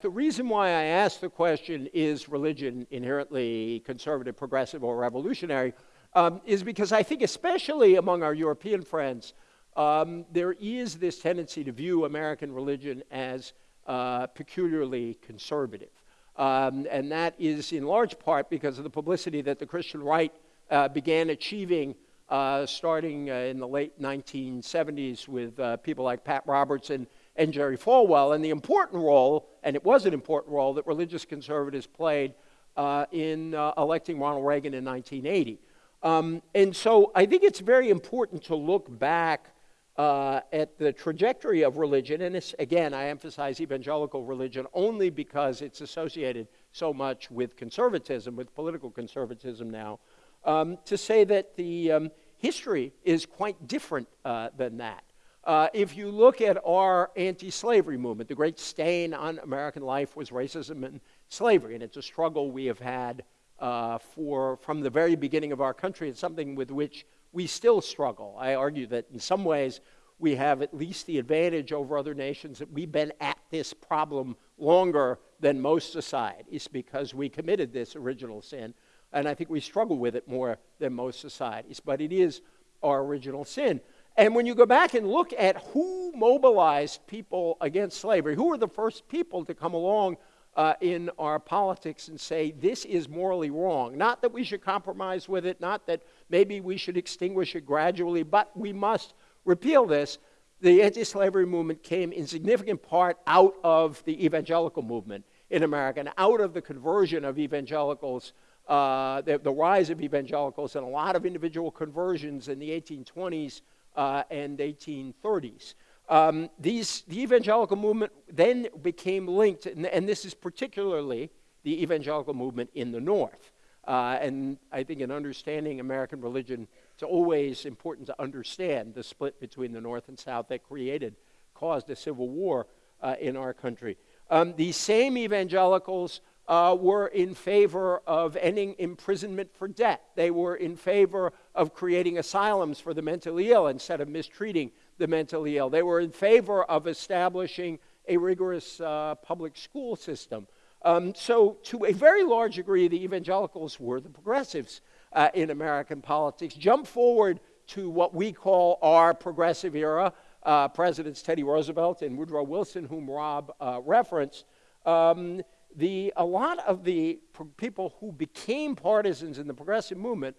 The reason why I ask the question, is religion inherently conservative, progressive, or revolutionary, um, is because I think, especially among our European friends, um, there is this tendency to view American religion as uh, peculiarly conservative. Um, and that is in large part because of the publicity that the Christian right uh, began achieving uh, starting uh, in the late 1970s with uh, people like Pat Robertson and Jerry Falwell, and the important role, and it was an important role, that religious conservatives played uh, in electing Ronald Reagan in 1980. Um, and so I think it's very important to look back uh, at the trajectory of religion, and again, I emphasize evangelical religion only because it's associated so much with conservatism, with political conservatism now, um, to say that the um, history is quite different uh, than that. Uh, if you look at our anti slavery movement, the great stain on American life was racism and slavery, and it's a struggle we have had uh, for, from the very beginning of our country. It's something with which we still struggle. I argue that in some ways we have at least the advantage over other nations that we've been at this problem longer than most societies because we committed this original sin. And I think we struggle with it more than most societies. But it is our original sin. And when you go back and look at who mobilized people against slavery, who were the first people to come along uh, in our politics and say this is morally wrong. Not that we should compromise with it, not that maybe we should extinguish it gradually, but we must repeal this. The anti slavery movement came in significant part out of the evangelical movement in America and out of the conversion of evangelicals, uh, the, the, rise of evangelicals, and a lot of individual conversions in the 1820s uh, and 1830s. Um, these, the evangelical movement then became linked, and, and, this is particularly the evangelical movement in the North. Uh, and I think in understanding American religion, it's always important to understand the split between the North and South that created, caused a civil war uh, in our country. Um, these same evangelicals uh, were in favor of ending imprisonment for debt. They were in favor of creating asylums for the mentally ill instead of mistreating the mentally ill. They were in favor of establishing a rigorous uh, public school system. Um, so, to a very large degree, the evangelicals were the progressives uh, in American politics. Jump forward to what we call our progressive era. Uh, Presidents Teddy Roosevelt and Woodrow Wilson, whom Rob uh, referenced. Um, the, a lot of the people who became partisans in the progressive movement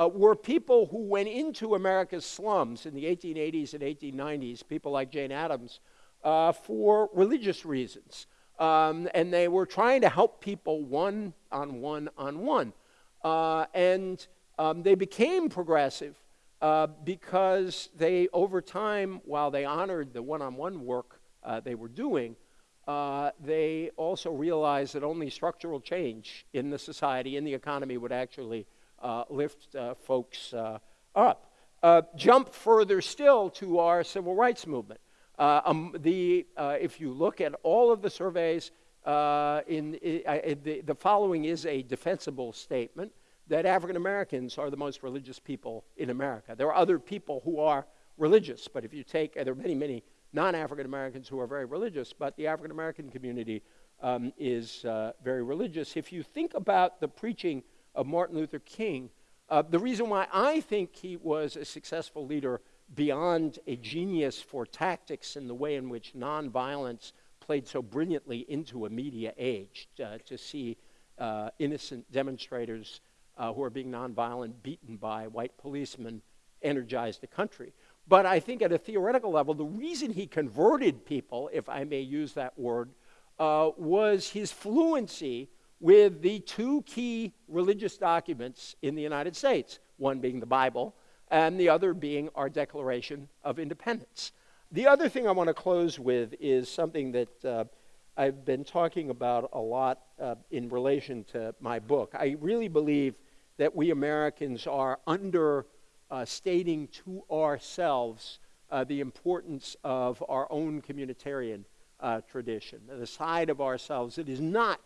uh, were people who went into America's slums in the 1880s and 1890s, people like Jane Addams, uh, for religious reasons. Um, and they were trying to help people one on one on one. Uh, and um, they became progressive uh, because they, over time, while they honored the one on one work uh, they were doing, uh, they also realized that only structural change in the society, in the economy, would actually lift uh, folks uh, up. jump further still to our civil rights movement. Um, the, if you look at all of the surveys, in, in the, the following is a defensible statement that African Americans are the most religious people in America. There are other people who are religious, but if you take, there are many, many non African Americans who are very religious, but the African American community um, is uh, very religious. If you think about the preaching of Martin Luther King. Uh, the reason why I think he was a successful leader beyond a genius for tactics in the way in which nonviolence played so brilliantly into a media age uh, to see uh, innocent demonstrators uh, who are being nonviolent beaten by white policemen energize the country. But I think at a theoretical level, the reason he converted people, if I may use that word, uh, was his fluency with the two key religious documents in the United States, one being the Bible and the other being our Declaration of Independence. The other thing I want to close with is something that uh, I've been talking about a lot uh, in relation to my book. I really believe that we Americans are understating uh, to ourselves uh, the importance of our own communitarian uh, tradition, the side of ourselves that is not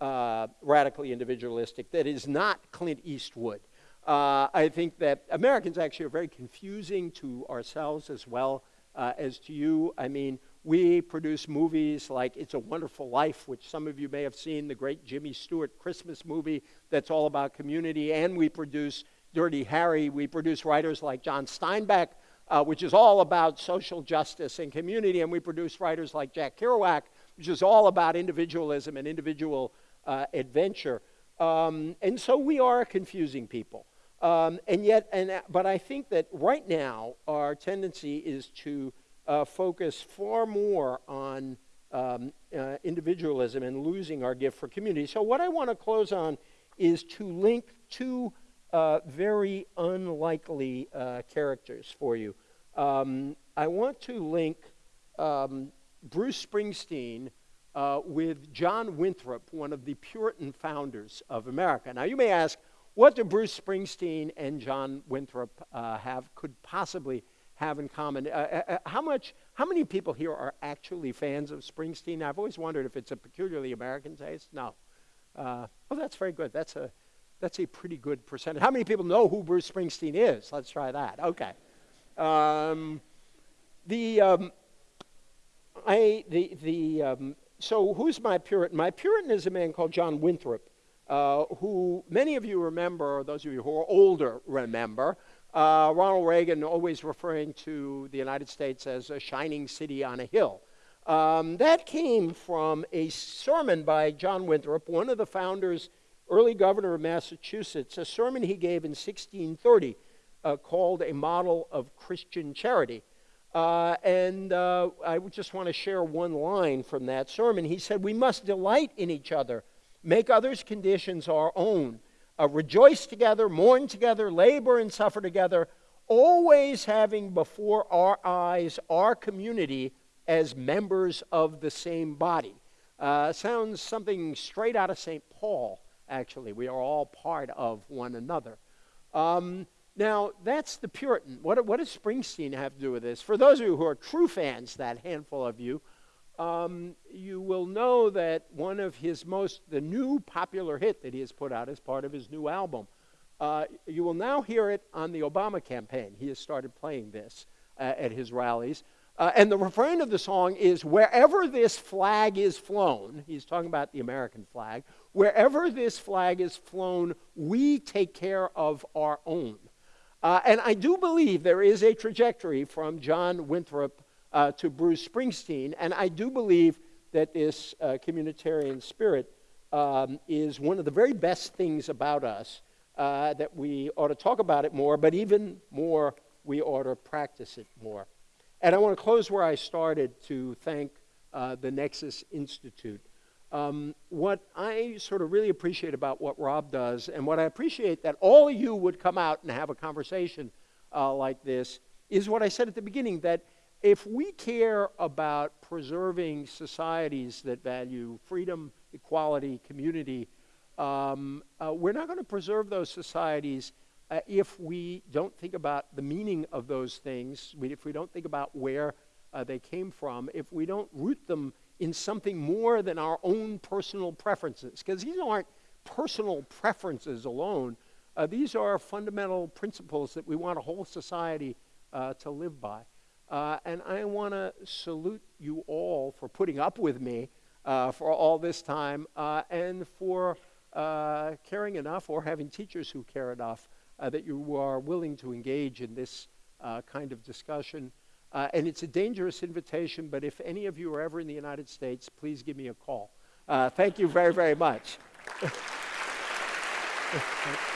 uh, radically individualistic that is not Clint Eastwood. Uh, I think that Americans actually are very confusing to ourselves as well uh, as to you. I mean, we produce movies like It's a Wonderful Life, which some of you may have seen, the great Jimmy Stewart Christmas movie that's all about community. And we produce Dirty Harry. We produce writers like John Steinbeck, uh, which is all about social justice and community. And we produce writers like Jack Kerouac, which is all about individualism and individual uh, adventure. Um, and so we are confusing people. Um, and yet, and, but I think that right now our tendency is to uh, focus far more on um, uh, individualism and losing our gift for community. So, what I want to close on is to link two uh, very unlikely uh, characters for you. Um, I want to link um, Bruce Springsteen uh, with John Winthrop, one of the Puritan founders of America. Now, you may ask, what do Bruce Springsteen and John Winthrop uh, have, could possibly have in common. Uh, uh, uh, how much? How many people here are actually fans of Springsteen? I've always wondered if it's a peculiarly American taste. No. Uh, oh, that's very good. That's a that's a pretty good percentage. How many people know who Bruce Springsteen is? Let's try that. Okay. Um, the um, I the the um, so who's my Puritan? My Puritan is a man called John Winthrop, uh, who many of you remember, those of you who are older remember. Uh, Ronald Reagan always referring to the United States as a shining city on a hill. Um, that came from a sermon by John Winthrop, one of the founders, early governor of Massachusetts, a sermon he gave in 1630 uh, called A Model of Christian Charity. Uh, and uh, I just want to share one line from that sermon. He said, We must delight in each other, make others' conditions our own uh, rejoice together, mourn together, labor and suffer together, always having before our eyes our community as members of the same body. Uh, sounds something straight out of St. Paul, actually. We are all part of one another. Um, now, that's the Puritan. What, what does Springsteen have to do with this? For those of you who are true fans, that handful of you, um, you will know that one of his most, the new popular hit that he has put out as part of his new album, uh, you will now hear it on the Obama campaign. He has started playing this uh, at his rallies. Uh, and the refrain of the song is wherever this flag is flown, he's talking about the American flag, wherever this flag is flown, we take care of our own. Uh, and I do believe there is a trajectory from John Winthrop uh, to Bruce Springsteen. And I do believe that this uh, communitarian spirit um, is one of the very best things about us, uh, that we ought to talk about it more, but even more, we ought to practice it more. And I want to close where I started to thank uh, the Nexus Institute. Um, what I sort of really appreciate about what Rob does, and what I appreciate that all of you would come out and have a conversation uh, like this, is what I said at the beginning that if we care about preserving societies that value freedom, equality, community, um, uh, we're not going to preserve those societies uh, if we don't think about the meaning of those things, if we don't think about where uh, they came from, if we don't root them in something more than our own personal preferences. Because these aren't personal preferences alone, uh, these are fundamental principles that we want a whole society uh, to live by. Uh, and I want to salute you all for putting up with me uh, for all this time uh, and for uh, caring enough or having teachers who care enough that you are willing to engage in this kind of discussion. Uh, and it's a dangerous invitation, but if any of you are ever in the United States, please give me a call. Uh, thank you very, very much.